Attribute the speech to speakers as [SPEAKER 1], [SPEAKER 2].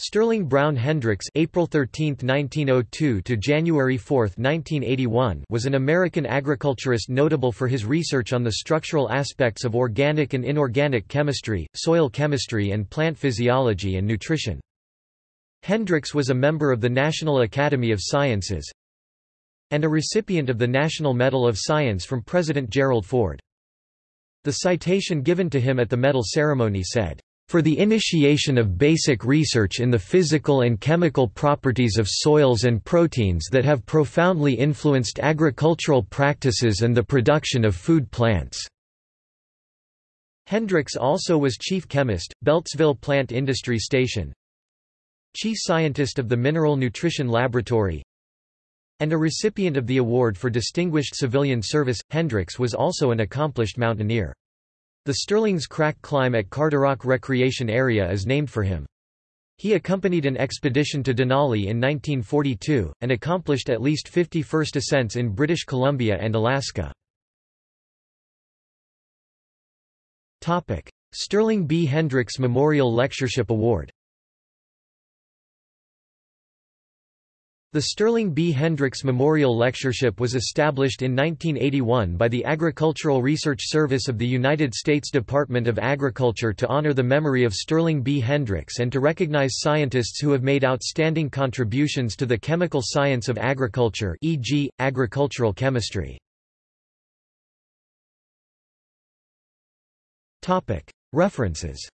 [SPEAKER 1] Sterling Brown Hendricks April 13, 1902 to January 4, 1981 was an American agriculturist notable for his research on the structural aspects of organic and inorganic chemistry, soil chemistry and plant physiology and nutrition. Hendricks was a member of the National Academy of Sciences and a recipient of the National Medal of Science from President Gerald Ford. The citation given to him at the medal ceremony said, for the initiation of basic research in the physical and chemical properties of soils and proteins that have profoundly influenced agricultural practices and the production of food plants." Hendricks also was chief chemist, Beltsville Plant Industry Station, chief scientist of the Mineral Nutrition Laboratory, and a recipient of the Award for Distinguished Civilian Service. Hendricks was also an accomplished mountaineer. The Sterling's Crack climb at Carderock Recreation Area is named for him. He accompanied an expedition to Denali in 1942, and accomplished at least 50 first ascents in British Columbia and Alaska. Sterling B. Hendricks Memorial Lectureship Award The Sterling B. Hendricks Memorial Lectureship was established in 1981 by the Agricultural Research Service of the United States Department of Agriculture to honor the memory of Sterling B. Hendricks and to recognize scientists who have made outstanding contributions to the chemical science of agriculture e.g., agricultural chemistry. References